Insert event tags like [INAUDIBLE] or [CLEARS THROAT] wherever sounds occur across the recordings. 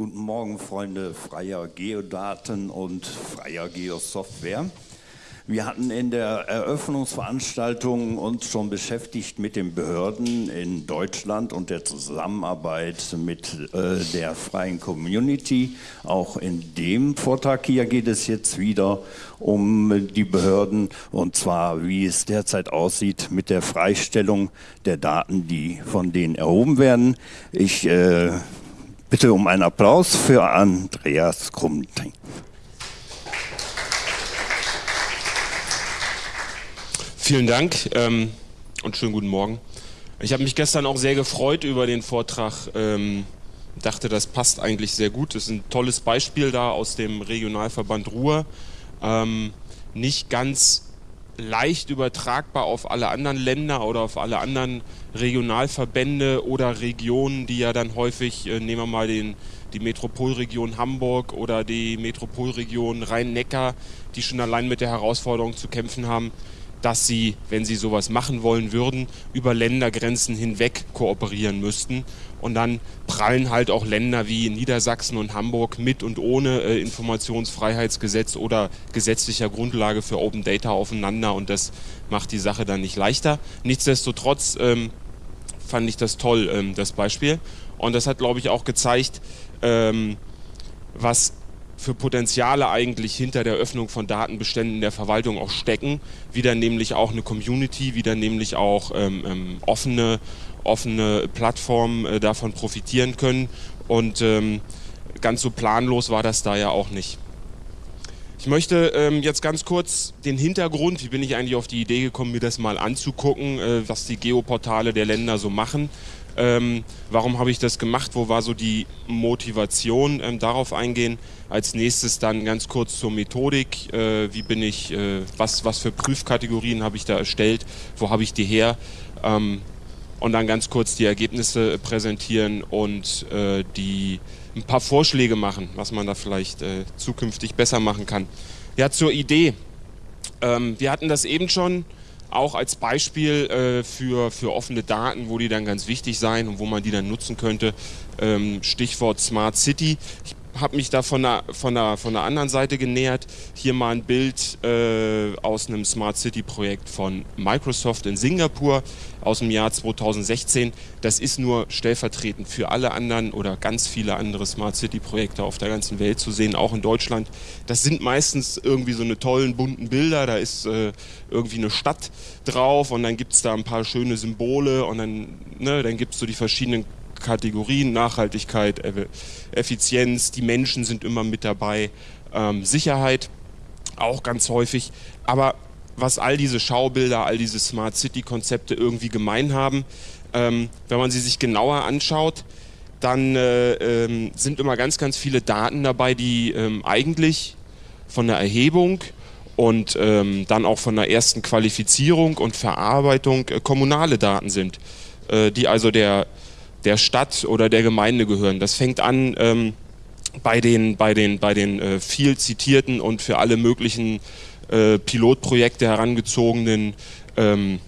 Guten Morgen, Freunde freier Geodaten und freier Geosoftware. Wir hatten in der Eröffnungsveranstaltung uns schon beschäftigt mit den Behörden in Deutschland und der Zusammenarbeit mit äh, der freien Community. Auch in dem Vortrag hier geht es jetzt wieder um die Behörden und zwar wie es derzeit aussieht mit der Freistellung der Daten, die von denen erhoben werden. Ich äh, Bitte um einen Applaus für Andreas Krumting. Vielen Dank ähm, und schönen guten Morgen. Ich habe mich gestern auch sehr gefreut über den Vortrag. Ähm, dachte, das passt eigentlich sehr gut. Das ist ein tolles Beispiel da aus dem Regionalverband Ruhr. Ähm, nicht ganz leicht übertragbar auf alle anderen Länder oder auf alle anderen Regionalverbände oder Regionen, die ja dann häufig, äh, nehmen wir mal den, die Metropolregion Hamburg oder die Metropolregion Rhein-Neckar, die schon allein mit der Herausforderung zu kämpfen haben, dass sie, wenn sie sowas machen wollen würden, über Ländergrenzen hinweg kooperieren müssten. Und dann prallen halt auch Länder wie Niedersachsen und Hamburg mit und ohne äh, Informationsfreiheitsgesetz oder gesetzlicher Grundlage für Open Data aufeinander und das macht die Sache dann nicht leichter. Nichtsdestotrotz ähm, fand ich das toll, ähm, das Beispiel. Und das hat, glaube ich, auch gezeigt, ähm, was für Potenziale eigentlich hinter der Öffnung von Datenbeständen der Verwaltung auch stecken, wie dann nämlich auch eine Community, wie dann nämlich auch ähm, ähm, offene, offene Plattformen äh, davon profitieren können und ähm, ganz so planlos war das da ja auch nicht. Ich möchte ähm, jetzt ganz kurz den Hintergrund, wie bin ich eigentlich auf die Idee gekommen, mir das mal anzugucken, äh, was die Geoportale der Länder so machen ähm, warum habe ich das gemacht? Wo war so die Motivation? Ähm, darauf eingehen. Als nächstes dann ganz kurz zur Methodik. Äh, wie bin ich, äh, was, was für Prüfkategorien habe ich da erstellt? Wo habe ich die her? Ähm, und dann ganz kurz die Ergebnisse präsentieren und äh, die ein paar Vorschläge machen, was man da vielleicht äh, zukünftig besser machen kann. Ja, zur Idee. Ähm, wir hatten das eben schon auch als Beispiel äh, für, für offene Daten, wo die dann ganz wichtig sein und wo man die dann nutzen könnte. Ähm, Stichwort Smart City. Ich habe mich da von der, von, der, von der anderen Seite genähert. Hier mal ein Bild äh, aus einem Smart City Projekt von Microsoft in Singapur aus dem Jahr 2016. Das ist nur stellvertretend für alle anderen oder ganz viele andere Smart City Projekte auf der ganzen Welt zu sehen, auch in Deutschland. Das sind meistens irgendwie so eine tollen bunten Bilder. Da ist äh, irgendwie eine Stadt drauf und dann gibt es da ein paar schöne Symbole und dann, ne, dann gibt es so die verschiedenen Kategorien, Nachhaltigkeit, Effizienz, die Menschen sind immer mit dabei, ähm, Sicherheit auch ganz häufig. Aber was all diese Schaubilder, all diese Smart City-Konzepte irgendwie gemein haben, ähm, wenn man sie sich genauer anschaut, dann äh, ähm, sind immer ganz, ganz viele Daten dabei, die ähm, eigentlich von der Erhebung und ähm, dann auch von der ersten Qualifizierung und Verarbeitung äh, kommunale Daten sind, äh, die also der der Stadt oder der Gemeinde gehören. Das fängt an ähm, bei den, bei den, bei den äh, viel zitierten und für alle möglichen äh, Pilotprojekte herangezogenen ähm,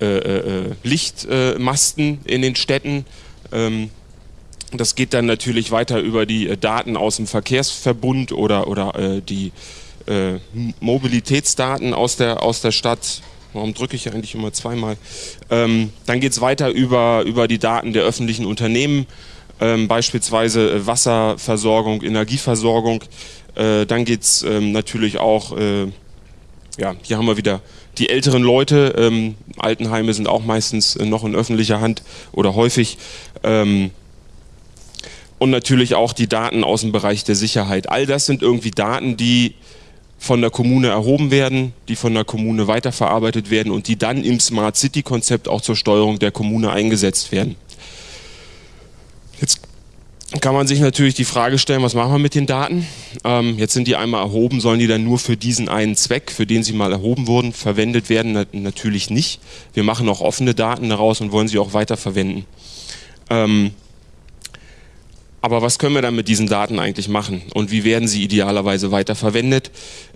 äh, äh, äh Lichtmasten in den Städten. Ähm, das geht dann natürlich weiter über die äh, Daten aus dem Verkehrsverbund oder, oder die Mobilitätsdaten aus der, aus der Stadt Warum drücke ich eigentlich immer zweimal? Ähm, dann geht es weiter über, über die Daten der öffentlichen Unternehmen, ähm, beispielsweise äh, Wasserversorgung, Energieversorgung. Äh, dann geht es ähm, natürlich auch, äh, ja, hier haben wir wieder die älteren Leute. Ähm, Altenheime sind auch meistens äh, noch in öffentlicher Hand oder häufig. Ähm, und natürlich auch die Daten aus dem Bereich der Sicherheit. All das sind irgendwie Daten, die von der Kommune erhoben werden, die von der Kommune weiterverarbeitet werden und die dann im Smart City Konzept auch zur Steuerung der Kommune eingesetzt werden. Jetzt kann man sich natürlich die Frage stellen, was machen wir mit den Daten? Ähm, jetzt sind die einmal erhoben, sollen die dann nur für diesen einen Zweck, für den sie mal erhoben wurden, verwendet werden? Na, natürlich nicht. Wir machen auch offene Daten daraus und wollen sie auch weiterverwenden. Ähm, aber was können wir dann mit diesen Daten eigentlich machen und wie werden sie idealerweise weiterverwendet?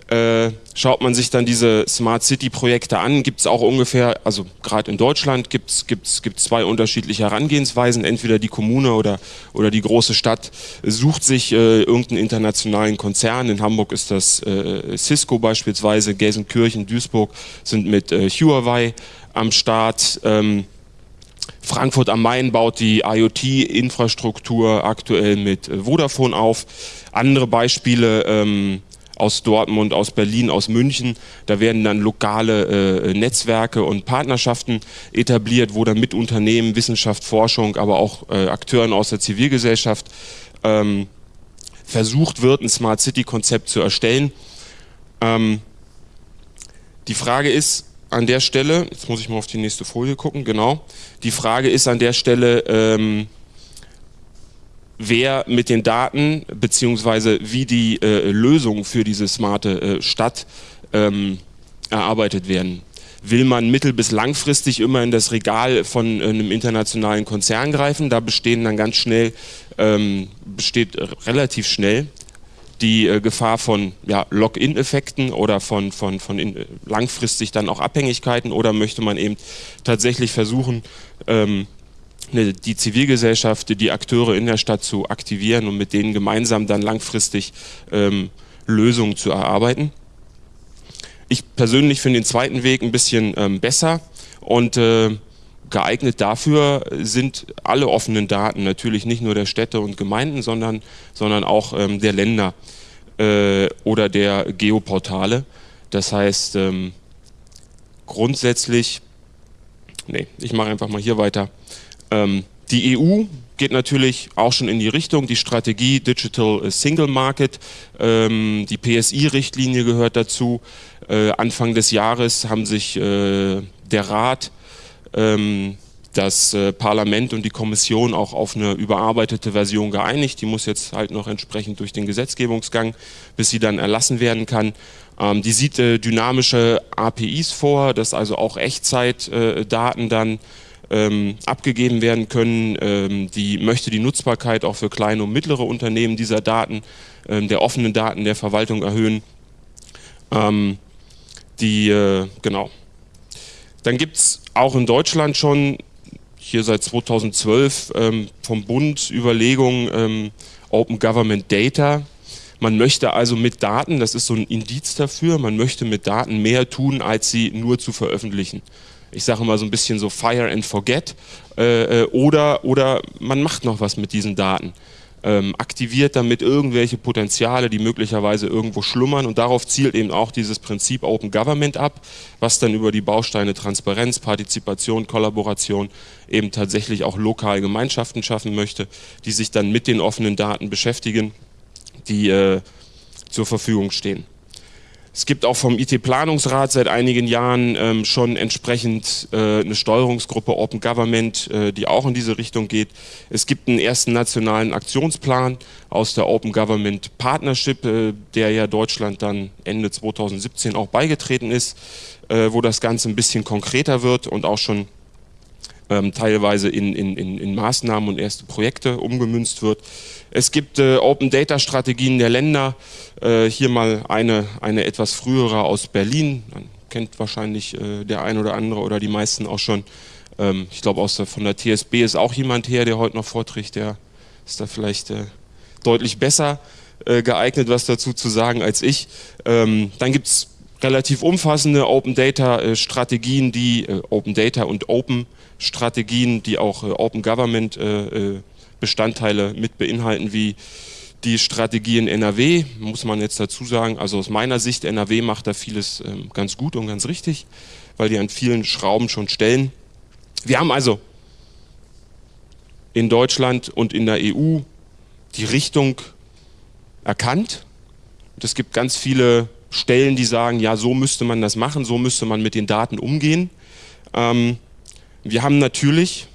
Äh, schaut man sich dann diese Smart City Projekte an, gibt es auch ungefähr, also gerade in Deutschland gibt es gibt's, gibt's zwei unterschiedliche Herangehensweisen. Entweder die Kommune oder, oder die große Stadt sucht sich äh, irgendeinen internationalen Konzern. In Hamburg ist das äh, Cisco beispielsweise, Gelsenkirchen, Duisburg sind mit äh, Huawei am Start. Ähm, Frankfurt am Main baut die IoT-Infrastruktur aktuell mit äh, Vodafone auf. Andere Beispiele ähm, aus Dortmund, aus Berlin, aus München, da werden dann lokale äh, Netzwerke und Partnerschaften etabliert, wo dann mit Unternehmen, Wissenschaft, Forschung, aber auch äh, Akteuren aus der Zivilgesellschaft ähm, versucht wird, ein Smart City-Konzept zu erstellen. Ähm, die Frage ist, an der Stelle, jetzt muss ich mal auf die nächste Folie gucken, genau. Die Frage ist an der Stelle, ähm, wer mit den Daten beziehungsweise wie die äh, Lösungen für diese smarte äh, Stadt ähm, erarbeitet werden. Will man mittel- bis langfristig immer in das Regal von äh, einem internationalen Konzern greifen? Da bestehen dann ganz schnell, ähm, besteht relativ schnell die äh, Gefahr von ja, Lock-in-Effekten oder von, von, von in, langfristig dann auch Abhängigkeiten oder möchte man eben tatsächlich versuchen, ähm, ne, die Zivilgesellschaft, die Akteure in der Stadt zu aktivieren und mit denen gemeinsam dann langfristig ähm, Lösungen zu erarbeiten. Ich persönlich finde den zweiten Weg ein bisschen ähm, besser und äh, geeignet dafür sind alle offenen Daten, natürlich nicht nur der Städte und Gemeinden, sondern, sondern auch ähm, der Länder äh, oder der Geoportale. Das heißt, ähm, grundsätzlich, nee, ich mache einfach mal hier weiter. Ähm, die EU geht natürlich auch schon in die Richtung, die Strategie Digital Single Market, ähm, die PSI-Richtlinie gehört dazu. Äh, Anfang des Jahres haben sich äh, der Rat ähm, das äh, Parlament und die Kommission auch auf eine überarbeitete Version geeinigt. Die muss jetzt halt noch entsprechend durch den Gesetzgebungsgang, bis sie dann erlassen werden kann. Ähm, die sieht äh, dynamische APIs vor, dass also auch Echtzeitdaten äh, dann ähm, abgegeben werden können. Ähm, die möchte die Nutzbarkeit auch für kleine und mittlere Unternehmen dieser Daten, ähm, der offenen Daten der Verwaltung erhöhen. Ähm, die, äh, genau. Dann gibt es auch in Deutschland schon hier seit 2012 ähm, vom Bund Überlegungen ähm, Open Government Data. Man möchte also mit Daten, das ist so ein Indiz dafür, man möchte mit Daten mehr tun, als sie nur zu veröffentlichen. Ich sage mal so ein bisschen so Fire and Forget äh, äh oder, oder man macht noch was mit diesen Daten ähm, aktiviert damit irgendwelche Potenziale, die möglicherweise irgendwo schlummern und darauf zielt eben auch dieses Prinzip Open Government ab, was dann über die Bausteine Transparenz, Partizipation, Kollaboration eben tatsächlich auch lokal Gemeinschaften schaffen möchte, die sich dann mit den offenen Daten beschäftigen, die äh, zur Verfügung stehen. Es gibt auch vom IT-Planungsrat seit einigen Jahren ähm, schon entsprechend äh, eine Steuerungsgruppe Open Government, äh, die auch in diese Richtung geht. Es gibt einen ersten nationalen Aktionsplan aus der Open Government Partnership, äh, der ja Deutschland dann Ende 2017 auch beigetreten ist, äh, wo das Ganze ein bisschen konkreter wird und auch schon ähm, teilweise in, in, in, Maßnahmen und erste Projekte umgemünzt wird. Es gibt äh, Open Data Strategien der Länder. Äh, hier mal eine, eine etwas frühere aus Berlin. Man kennt wahrscheinlich äh, der ein oder andere oder die meisten auch schon. Ähm, ich glaube, von der TSB ist auch jemand her, der heute noch vorträgt. Der ist da vielleicht äh, deutlich besser äh, geeignet, was dazu zu sagen als ich. Ähm, dann gibt es relativ umfassende Open Data äh, Strategien, die Open Data und Open Strategien, die auch Open Government Bestandteile mit beinhalten, wie die Strategie in NRW, muss man jetzt dazu sagen, also aus meiner Sicht, NRW macht da vieles ähm, ganz gut und ganz richtig, weil die an vielen Schrauben schon stellen. Wir haben also in Deutschland und in der EU die Richtung erkannt. Und es gibt ganz viele Stellen, die sagen, ja, so müsste man das machen, so müsste man mit den Daten umgehen. Ähm, wir haben natürlich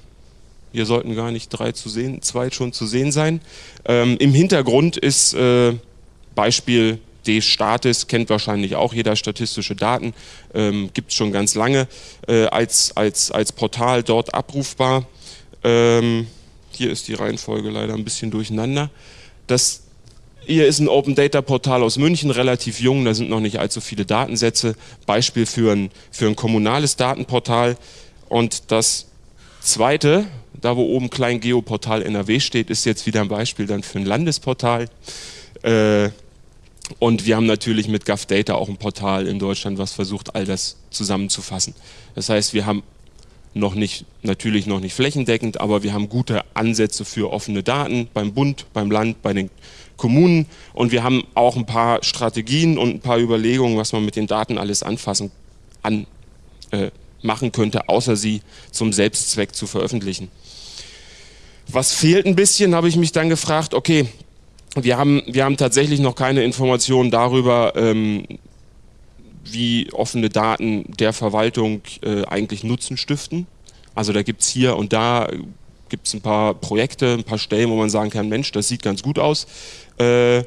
hier sollten gar nicht drei zu sehen, zwei schon zu sehen sein. Ähm, Im Hintergrund ist äh, Beispiel D-Status, kennt wahrscheinlich auch jeder statistische Daten, ähm, gibt es schon ganz lange äh, als, als, als Portal dort abrufbar. Ähm, hier ist die Reihenfolge leider ein bisschen durcheinander. Das hier ist ein Open Data Portal aus München, relativ jung, da sind noch nicht allzu viele Datensätze. Beispiel für ein, für ein kommunales Datenportal. Und das zweite, da wo oben Klein Geoportal NRW steht, ist jetzt wieder ein Beispiel dann für ein Landesportal. Äh, und wir haben natürlich mit GovData auch ein Portal in Deutschland, was versucht, all das zusammenzufassen. Das heißt, wir haben noch nicht, natürlich noch nicht flächendeckend, aber wir haben gute Ansätze für offene Daten beim Bund, beim Land, bei den Kommunen und wir haben auch ein paar Strategien und ein paar Überlegungen, was man mit den Daten alles anfassen, an, äh, machen könnte, außer sie zum Selbstzweck zu veröffentlichen. Was fehlt ein bisschen, habe ich mich dann gefragt, okay, wir haben, wir haben tatsächlich noch keine Informationen darüber, ähm, wie offene Daten der Verwaltung äh, eigentlich Nutzen stiften. Also da gibt es hier und da gibt es ein paar Projekte, ein paar Stellen, wo man sagen kann, Mensch, das sieht ganz gut aus. Äh,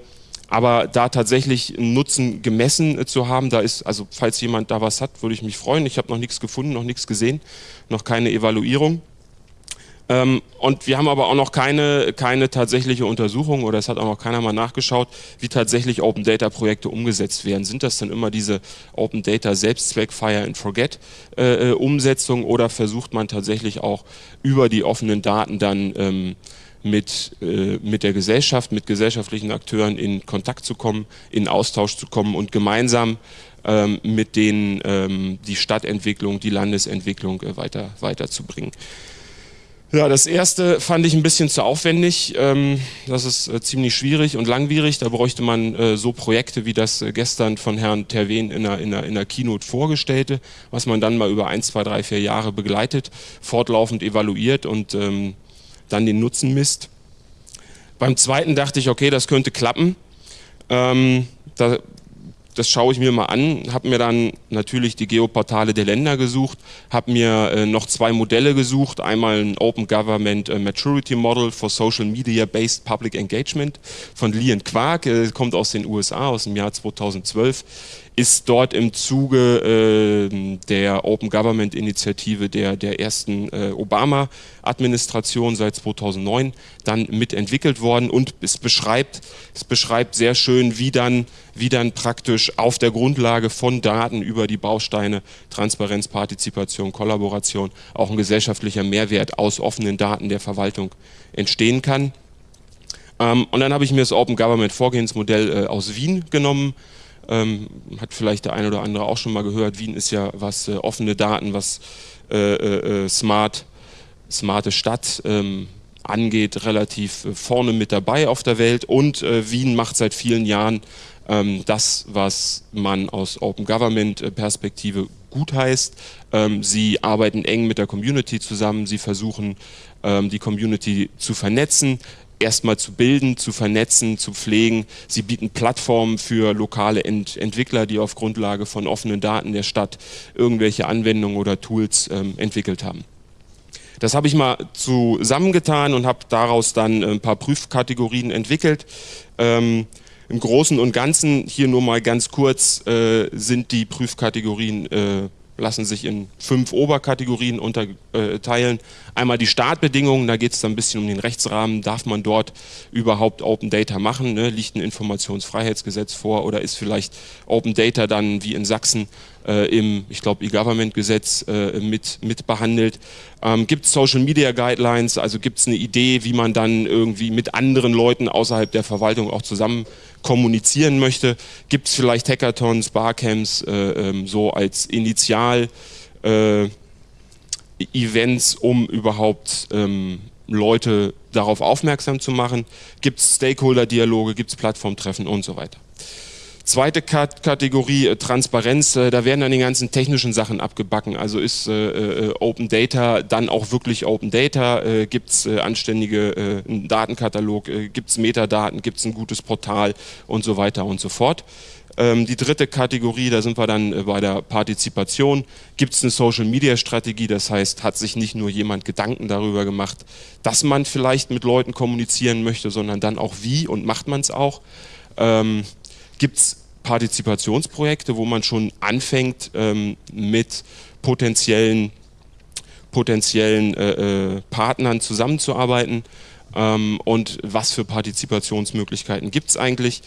aber da tatsächlich einen Nutzen gemessen äh, zu haben, da ist, also falls jemand da was hat, würde ich mich freuen. Ich habe noch nichts gefunden, noch nichts gesehen, noch keine Evaluierung. Ähm, und wir haben aber auch noch keine, keine tatsächliche Untersuchung oder es hat auch noch keiner mal nachgeschaut, wie tatsächlich Open Data Projekte umgesetzt werden. Sind das dann immer diese Open Data Selbstzweck Fire and Forget äh, äh, Umsetzung oder versucht man tatsächlich auch über die offenen Daten dann ähm, mit, äh, mit der Gesellschaft, mit gesellschaftlichen Akteuren in Kontakt zu kommen, in Austausch zu kommen und gemeinsam ähm, mit denen ähm, die Stadtentwicklung, die Landesentwicklung äh, weiter, weiterzubringen. Ja, das erste fand ich ein bisschen zu aufwendig. Ähm, das ist äh, ziemlich schwierig und langwierig. Da bräuchte man äh, so Projekte wie das äh, gestern von Herrn Terwen in der, in, der, in der Keynote vorgestellte, was man dann mal über ein, zwei, drei, vier Jahre begleitet, fortlaufend evaluiert und ähm, dann den Nutzen misst. Beim zweiten dachte ich, okay, das könnte klappen. Ähm, da das schaue ich mir mal an, habe mir dann natürlich die Geoportale der Länder gesucht, habe mir äh, noch zwei Modelle gesucht, einmal ein Open Government äh, Maturity Model for Social Media Based Public Engagement von Lee Quark, äh, kommt aus den USA aus dem Jahr 2012 ist dort im Zuge äh, der Open Government Initiative der, der ersten äh, Obama-Administration seit 2009 dann mitentwickelt worden und es beschreibt, es beschreibt sehr schön, wie dann, wie dann praktisch auf der Grundlage von Daten über die Bausteine Transparenz, Partizipation, Kollaboration auch ein gesellschaftlicher Mehrwert aus offenen Daten der Verwaltung entstehen kann. Ähm, und dann habe ich mir das Open Government Vorgehensmodell äh, aus Wien genommen, ähm, hat vielleicht der eine oder andere auch schon mal gehört, Wien ist ja was äh, offene Daten, was äh, smart, smarte Stadt ähm, angeht, relativ vorne mit dabei auf der Welt. Und äh, Wien macht seit vielen Jahren das, was man aus Open Government Perspektive gut heißt. Ähm, sie arbeiten eng mit der Community zusammen, sie versuchen ähm, die Community zu vernetzen, erstmal zu bilden, zu vernetzen, zu pflegen. Sie bieten Plattformen für lokale Ent Entwickler, die auf Grundlage von offenen Daten der Stadt irgendwelche Anwendungen oder Tools ähm, entwickelt haben. Das habe ich mal zusammengetan und habe daraus dann ein paar Prüfkategorien entwickelt. Ähm, Im Großen und Ganzen, hier nur mal ganz kurz, äh, sind die Prüfkategorien äh, lassen sich in fünf Oberkategorien unterteilen. Einmal die Startbedingungen, da geht es dann ein bisschen um den Rechtsrahmen. Darf man dort überhaupt Open Data machen? Ne? Liegt ein Informationsfreiheitsgesetz vor oder ist vielleicht Open Data dann wie in Sachsen äh, im, ich glaube, E-Government-Gesetz äh, mit, mit behandelt? Ähm, gibt es Social Media Guidelines, also gibt es eine Idee, wie man dann irgendwie mit anderen Leuten außerhalb der Verwaltung auch zusammen kommunizieren möchte? Gibt es vielleicht Hackathons, Barcamps äh, ähm, so als Initial? Äh, Events, um überhaupt ähm, Leute darauf aufmerksam zu machen? Gibt es Stakeholder-Dialoge, gibt es Plattformtreffen und so weiter? Zweite Kategorie, äh, Transparenz, äh, da werden dann die ganzen technischen Sachen abgebacken. Also ist äh, äh Open Data dann auch wirklich Open Data? Äh, gibt es äh, anständige einen Datenkatalog? gibt es Metadaten? Gibt es ein gutes Portal? Und so weiter und so fort. Ähm, die dritte Kategorie, da sind wir dann bei der Partizipation. Gibt es eine Social-Media-Strategie? Das heißt, hat sich nicht nur jemand Gedanken darüber gemacht, dass man vielleicht mit Leuten kommunizieren möchte, sondern dann auch wie und macht man es auch? Ähm, Gibt es Partizipationsprojekte, wo man schon anfängt ähm, mit potenziellen potenziellen äh, äh, Partnern zusammenzuarbeiten ähm, und was für Partizipationsmöglichkeiten gibt es eigentlich.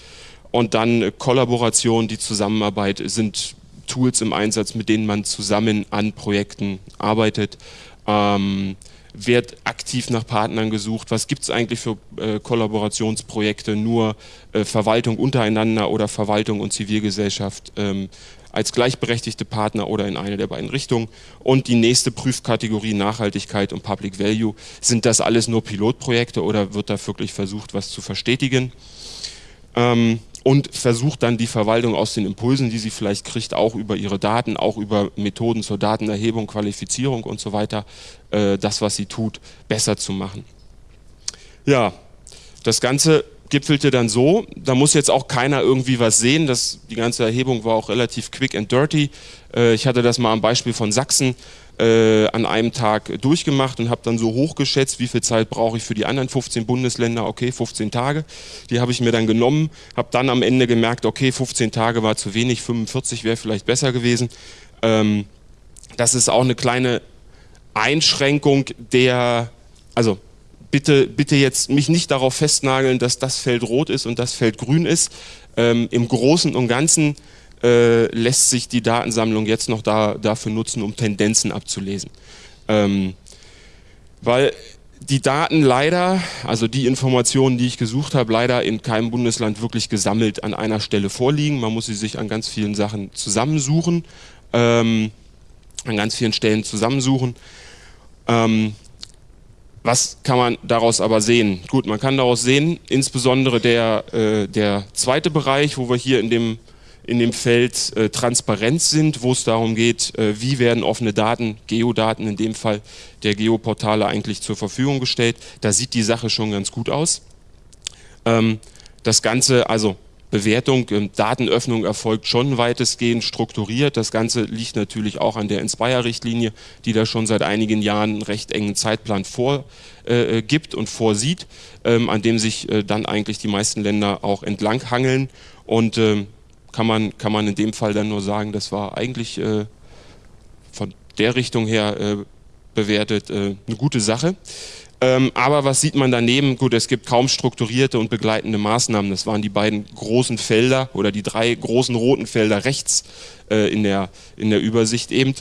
Und dann äh, Kollaboration, die Zusammenarbeit sind Tools im Einsatz, mit denen man zusammen an Projekten arbeitet. Ähm, wird aktiv nach Partnern gesucht, was gibt es eigentlich für äh, Kollaborationsprojekte, nur äh, Verwaltung untereinander oder Verwaltung und Zivilgesellschaft ähm, als gleichberechtigte Partner oder in eine der beiden Richtungen. Und die nächste Prüfkategorie Nachhaltigkeit und Public Value, sind das alles nur Pilotprojekte oder wird da wirklich versucht, was zu verstetigen? Ähm, und versucht dann die Verwaltung aus den Impulsen, die sie vielleicht kriegt, auch über ihre Daten, auch über Methoden zur Datenerhebung, Qualifizierung und so weiter, äh, das, was sie tut, besser zu machen. Ja, das Ganze gipfelte dann so, da muss jetzt auch keiner irgendwie was sehen, das, die ganze Erhebung war auch relativ quick and dirty. Äh, ich hatte das mal am Beispiel von Sachsen äh, an einem Tag durchgemacht und habe dann so hochgeschätzt, wie viel Zeit brauche ich für die anderen 15 Bundesländer, okay, 15 Tage. Die habe ich mir dann genommen, habe dann am Ende gemerkt, okay, 15 Tage war zu wenig, 45 wäre vielleicht besser gewesen. Ähm, das ist auch eine kleine Einschränkung der, also bitte, bitte jetzt mich nicht darauf festnageln, dass das Feld rot ist und das Feld grün ist. Ähm, Im Großen und Ganzen äh, lässt sich die Datensammlung jetzt noch da, dafür nutzen, um Tendenzen abzulesen. Ähm, weil die Daten leider, also die Informationen, die ich gesucht habe, leider in keinem Bundesland wirklich gesammelt an einer Stelle vorliegen. Man muss sie sich an ganz vielen Sachen zusammensuchen, ähm, an ganz vielen Stellen zusammensuchen. Ähm, was kann man daraus aber sehen? Gut, man kann daraus sehen, insbesondere der, äh, der zweite Bereich, wo wir hier in dem in dem Feld äh, Transparenz sind, wo es darum geht, äh, wie werden offene Daten, Geodaten in dem Fall der Geoportale eigentlich zur Verfügung gestellt. Da sieht die Sache schon ganz gut aus. Ähm, das Ganze, also Bewertung, ähm, Datenöffnung erfolgt schon weitestgehend strukturiert. Das Ganze liegt natürlich auch an der Inspire-Richtlinie, die da schon seit einigen Jahren einen recht engen Zeitplan vorgibt äh, äh und vorsieht, ähm, an dem sich äh, dann eigentlich die meisten Länder auch entlanghangeln. Und ähm, kann man, kann man in dem Fall dann nur sagen, das war eigentlich äh, von der Richtung her äh, bewertet äh, eine gute Sache. Ähm, aber was sieht man daneben? Gut, es gibt kaum strukturierte und begleitende Maßnahmen. Das waren die beiden großen Felder oder die drei großen roten Felder rechts äh, in, der, in der Übersicht eben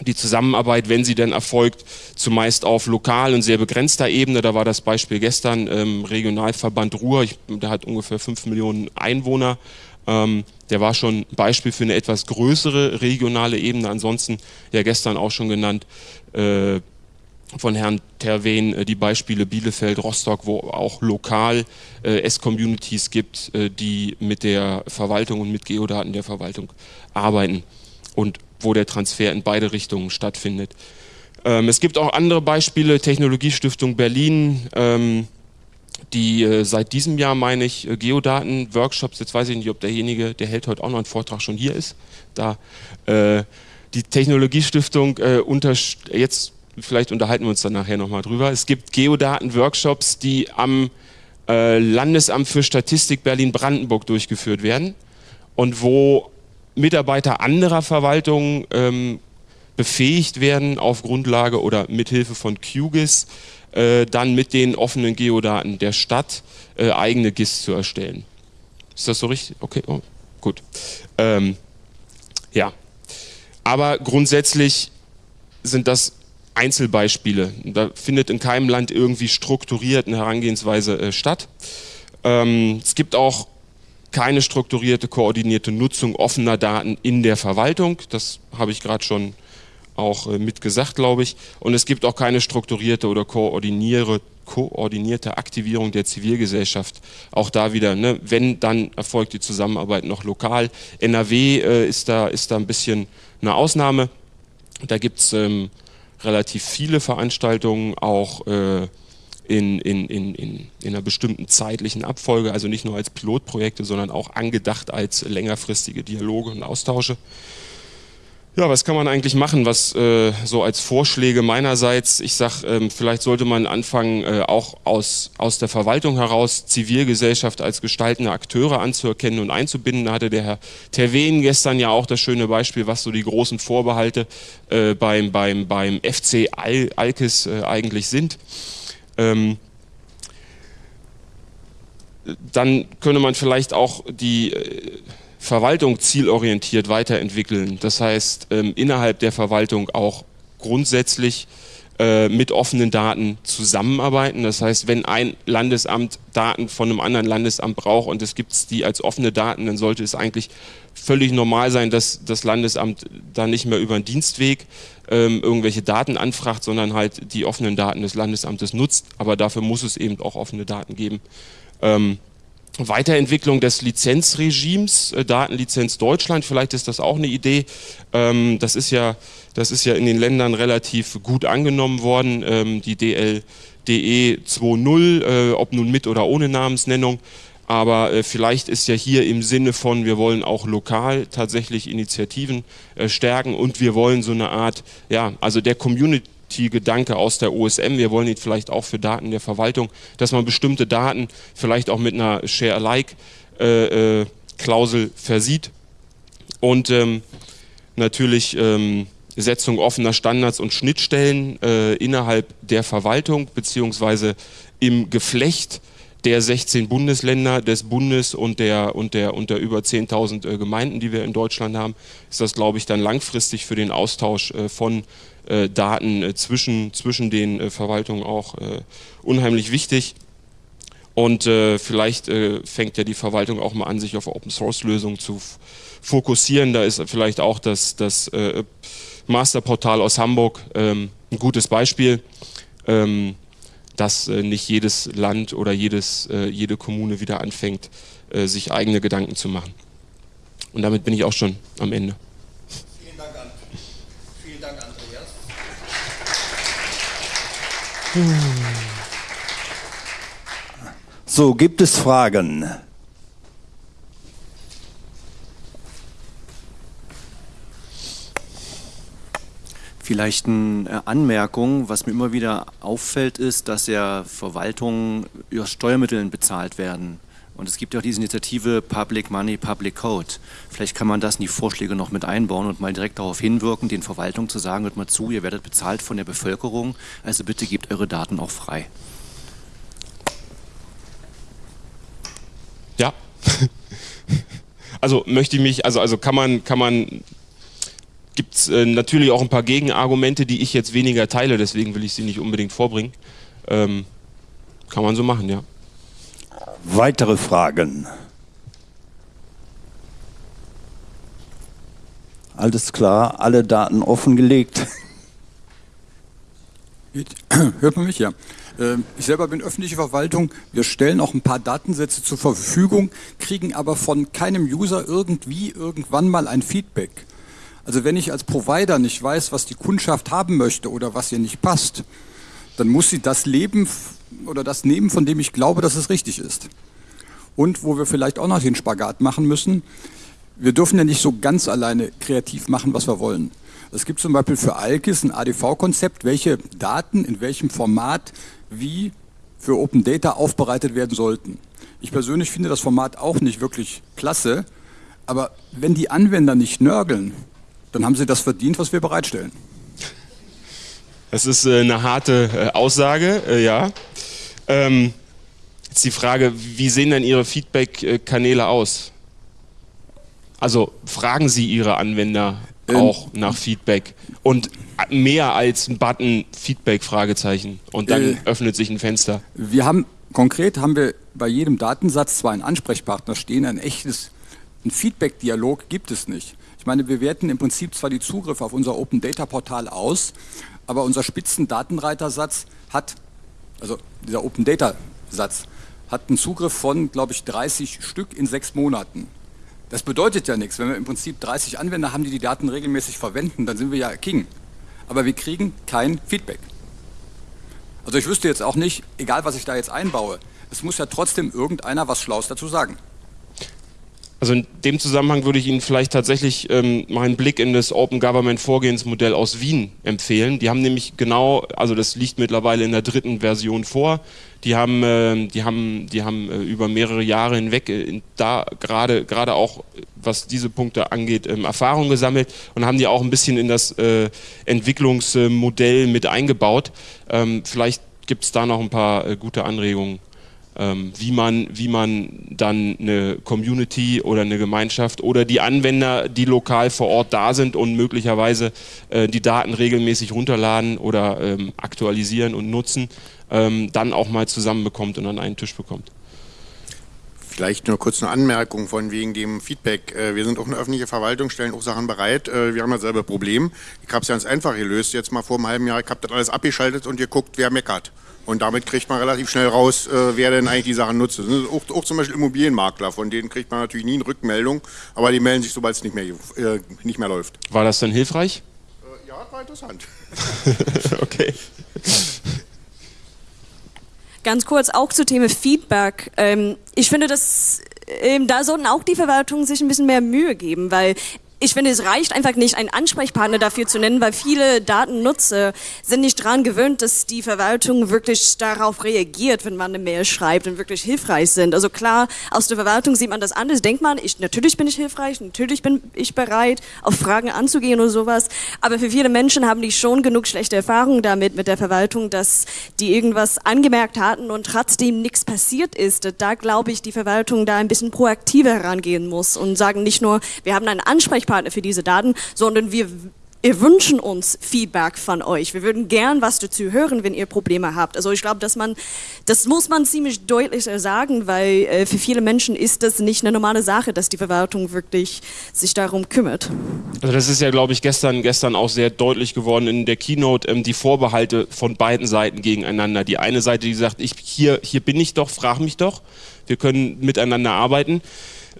die Zusammenarbeit, wenn sie denn erfolgt, zumeist auf lokal und sehr begrenzter Ebene. Da war das Beispiel gestern ähm, Regionalverband Ruhr, ich, der hat ungefähr fünf Millionen Einwohner, ähm, der war schon ein Beispiel für eine etwas größere regionale Ebene. Ansonsten, ja gestern auch schon genannt, äh, von Herrn Terwen äh, die Beispiele Bielefeld, Rostock, wo auch lokal äh, S-Communities gibt, äh, die mit der Verwaltung und mit Geodaten der Verwaltung arbeiten und wo der Transfer in beide Richtungen stattfindet. Ähm, es gibt auch andere Beispiele, Technologiestiftung Berlin, ähm, die äh, seit diesem Jahr, meine ich, äh, Geodaten-Workshops, jetzt weiß ich nicht, ob derjenige, der hält heute auch noch einen Vortrag, schon hier ist, da äh, die Technologiestiftung äh, jetzt vielleicht unterhalten wir uns dann nachher nochmal drüber, es gibt Geodaten-Workshops, die am äh, Landesamt für Statistik Berlin-Brandenburg durchgeführt werden und wo Mitarbeiter anderer Verwaltungen ähm, befähigt werden auf Grundlage oder mithilfe von QGIS äh, dann mit den offenen Geodaten der Stadt äh, eigene GIS zu erstellen. Ist das so richtig? Okay, oh, gut. Ähm, ja, aber grundsätzlich sind das Einzelbeispiele. Da findet in keinem Land irgendwie strukturiert eine Herangehensweise äh, statt. Ähm, es gibt auch keine strukturierte, koordinierte Nutzung offener Daten in der Verwaltung. Das habe ich gerade schon auch äh, mitgesagt, glaube ich. Und es gibt auch keine strukturierte oder koordinierte Aktivierung der Zivilgesellschaft. Auch da wieder, ne, wenn, dann erfolgt die Zusammenarbeit noch lokal. NRW äh, ist, da, ist da ein bisschen eine Ausnahme. Da gibt es ähm, relativ viele Veranstaltungen, auch äh, in, in, in, in einer bestimmten zeitlichen Abfolge, also nicht nur als Pilotprojekte, sondern auch angedacht als längerfristige Dialoge und Austausche. Ja, was kann man eigentlich machen, was äh, so als Vorschläge meinerseits, ich sag, ähm, vielleicht sollte man anfangen, äh, auch aus, aus der Verwaltung heraus Zivilgesellschaft als gestaltende Akteure anzuerkennen und einzubinden. Da hatte der Herr Terwen gestern ja auch das schöne Beispiel, was so die großen Vorbehalte äh, beim, beim, beim FC Al Alkes äh, eigentlich sind. Ähm, dann könnte man vielleicht auch die äh, Verwaltung zielorientiert weiterentwickeln. Das heißt, ähm, innerhalb der Verwaltung auch grundsätzlich äh, mit offenen Daten zusammenarbeiten. Das heißt, wenn ein Landesamt Daten von einem anderen Landesamt braucht und es gibt die als offene Daten, dann sollte es eigentlich völlig normal sein, dass das Landesamt da nicht mehr über einen Dienstweg ähm, irgendwelche Daten anfragt, sondern halt die offenen Daten des Landesamtes nutzt. Aber dafür muss es eben auch offene Daten geben. Ähm, Weiterentwicklung des Lizenzregimes, äh, Datenlizenz Deutschland, vielleicht ist das auch eine Idee. Ähm, das, ist ja, das ist ja in den Ländern relativ gut angenommen worden, ähm, die DLDE 2.0, äh, ob nun mit oder ohne Namensnennung. Aber äh, vielleicht ist ja hier im Sinne von, wir wollen auch lokal tatsächlich Initiativen stärken und wir wollen so eine Art, ja, also der Community Gedanke aus der OSM, wir wollen ihn vielleicht auch für Daten der Verwaltung, dass man bestimmte Daten vielleicht auch mit einer Share-alike-Klausel versieht. Und ähm, natürlich ähm, Setzung offener Standards und Schnittstellen äh, innerhalb der Verwaltung beziehungsweise im Geflecht der 16 Bundesländer des Bundes und der, und der, und der über 10.000 äh, Gemeinden, die wir in Deutschland haben, ist das, glaube ich, dann langfristig für den Austausch äh, von Daten äh, zwischen, zwischen den äh, Verwaltungen auch unheimlich wichtig. Und vielleicht fängt ja die Verwaltung auch mal an, sich auf Open-Source-Lösungen zu fokussieren. Da ist vielleicht auch das, das Masterportal aus Hamburg ähm, ein gutes Beispiel. Ähm, dass äh, nicht jedes Land oder jedes, äh, jede Kommune wieder anfängt, äh, sich eigene Gedanken zu machen. Und damit bin ich auch schon am Ende. Vielen Dank, an, vielen Dank Andreas. So, gibt es Fragen? Vielleicht eine Anmerkung, was mir immer wieder auffällt, ist, dass ja Verwaltungen über Steuermitteln bezahlt werden. Und es gibt ja auch diese Initiative Public Money, Public Code. Vielleicht kann man das in die Vorschläge noch mit einbauen und mal direkt darauf hinwirken, den Verwaltungen zu sagen, hört mal zu, ihr werdet bezahlt von der Bevölkerung, also bitte gebt eure Daten auch frei. Ja. [LAUGHS] Also möchte ich mich, also, also kann man, kann man gibt es äh, natürlich auch ein paar Gegenargumente, die ich jetzt weniger teile, deswegen will ich sie nicht unbedingt vorbringen. Ähm, kann man so machen, ja. Weitere Fragen? Alles klar, alle Daten offengelegt. [CLEARS THROAT] Hört man mich ja? Ähm, ich selber bin öffentliche Verwaltung. Wir stellen auch ein paar Datensätze zur Verfügung, kriegen aber von keinem User irgendwie irgendwann mal ein Feedback. Also wenn ich als Provider nicht weiß, was die Kundschaft haben möchte oder was ihr nicht passt, dann muss sie das leben oder das nehmen, von dem ich glaube, dass es richtig ist. Und wo wir vielleicht auch noch den Spagat machen müssen, wir dürfen ja nicht so ganz alleine kreativ machen, was wir wollen. Es gibt zum Beispiel für Alkis ein ADV-Konzept, welche Daten in welchem Format wie für Open Data aufbereitet werden sollten. Ich persönlich finde das Format auch nicht wirklich klasse, aber wenn die Anwender nicht nörgeln, dann haben sie das verdient, was wir bereitstellen. Das ist äh, eine harte äh, Aussage, äh, ja. Ähm, jetzt die Frage, wie sehen denn Ihre Feedback-Kanäle aus? Also fragen Sie Ihre Anwender ähm, auch nach Feedback und mehr als ein Button Feedback Fragezeichen und dann äh, öffnet sich ein Fenster. Wir haben konkret haben wir bei jedem Datensatz zwar einen Ansprechpartner stehen, ein echtes ein Feedback-Dialog gibt es nicht. Ich meine, wir werten im Prinzip zwar die Zugriffe auf unser Open Data Portal aus, aber unser Spitzendatenreitersatz hat, also dieser Open Data Satz, hat einen Zugriff von, glaube ich, 30 Stück in sechs Monaten. Das bedeutet ja nichts. Wenn wir im Prinzip 30 Anwender haben, die die Daten regelmäßig verwenden, dann sind wir ja King. Aber wir kriegen kein Feedback. Also ich wüsste jetzt auch nicht, egal was ich da jetzt einbaue, es muss ja trotzdem irgendeiner was Schlaues dazu sagen. Also in dem Zusammenhang würde ich Ihnen vielleicht tatsächlich ähm, mal Blick in das Open Government Vorgehensmodell aus Wien empfehlen. Die haben nämlich genau, also das liegt mittlerweile in der dritten Version vor. Die haben, äh, die haben, die haben äh, über mehrere Jahre hinweg äh, da gerade gerade auch was diese Punkte angeht ähm, Erfahrung gesammelt und haben die auch ein bisschen in das äh, Entwicklungsmodell mit eingebaut. Ähm, vielleicht gibt es da noch ein paar äh, gute Anregungen wie, man, wie man dann eine Community oder eine Gemeinschaft oder die Anwender, die lokal vor Ort da sind und möglicherweise äh, die Daten regelmäßig runterladen oder ähm, aktualisieren und nutzen, ähm, dann auch mal zusammenbekommt und an einen Tisch bekommt. Vielleicht nur kurz eine Anmerkung von wegen dem Feedback. Äh, wir sind auch eine öffentliche Verwaltung, stellen auch Sachen bereit. Äh, wir haben dasselbe Problem. Ich habe es ganz einfach gelöst. Jetzt mal vor einem halben Jahr, ich habe das alles abgeschaltet und ihr guckt, wer meckert. Und damit kriegt man relativ schnell raus, äh, wer denn eigentlich die Sachen nutzt. Auch, auch, zum Beispiel Immobilienmakler, von denen kriegt man natürlich nie eine Rückmeldung, aber die melden sich, sobald es nicht mehr, äh, nicht mehr läuft. War das dann hilfreich? Äh, ja, war interessant. [LAUGHS] okay. Ganz kurz auch zu Thema Feedback. Ähm, ich finde, dass ähm, da sollten auch die Verwaltungen sich ein bisschen mehr Mühe geben, weil ich finde, es reicht einfach nicht, einen Ansprechpartner dafür zu nennen, weil viele Datennutzer sind nicht daran gewöhnt, dass die Verwaltung wirklich darauf reagiert, wenn man eine Mail schreibt und wirklich hilfreich sind. Also klar, aus der Verwaltung sieht man das anders, denkt man, ich, natürlich bin ich hilfreich, natürlich bin ich bereit, auf Fragen anzugehen oder sowas. Aber für viele Menschen haben die schon genug schlechte Erfahrungen damit, mit der Verwaltung, dass die irgendwas angemerkt hatten und trotzdem nichts passiert ist. Da glaube ich, die Verwaltung da ein bisschen proaktiver herangehen muss und sagen nicht nur, wir haben einen Ansprechpartner, Ansprechpartner für diese Daten, sondern wir wir wünschen uns Feedback von euch. Wir würden gern was dazu hören, wenn ihr Probleme habt. Also ich glaube, dass man, das muss man ziemlich deutlich sagen, weil äh, für viele Menschen ist das nicht eine normale Sache, dass die Verwaltung wirklich sich darum kümmert. Also das ist ja, glaube ich, gestern, gestern auch sehr deutlich geworden in der Keynote, ähm, die Vorbehalte von beiden Seiten gegeneinander. Die eine Seite, die sagt, ich, hier, hier bin ich doch, frag mich doch, wir können miteinander arbeiten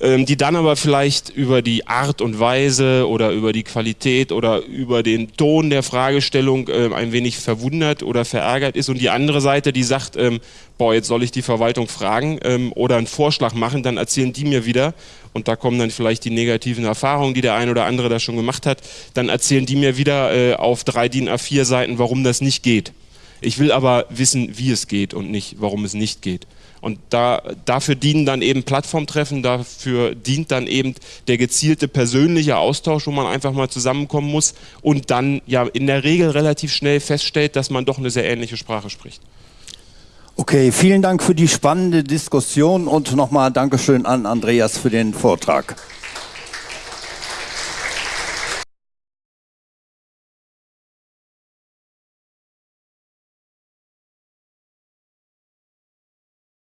die dann aber vielleicht über die Art und Weise oder über die Qualität oder über den Ton der Fragestellung äh, ein wenig verwundert oder verärgert ist und die andere Seite, die sagt, ähm, boah, jetzt soll ich die Verwaltung fragen ähm, oder einen Vorschlag machen, dann erzählen die mir wieder und da kommen dann vielleicht die negativen Erfahrungen, die der ein oder andere da schon gemacht hat, dann erzählen die mir wieder äh, auf drei DIN A4 Seiten, warum das nicht geht. Ich will aber wissen, wie es geht und nicht, warum es nicht geht. Und da, dafür dienen dann eben Plattformtreffen, dafür dient dann eben der gezielte persönliche Austausch, wo man einfach mal zusammenkommen muss und dann ja in der Regel relativ schnell feststellt, dass man doch eine sehr ähnliche Sprache spricht. Okay, vielen Dank für die spannende Diskussion und nochmal Dankeschön an Andreas für den Vortrag.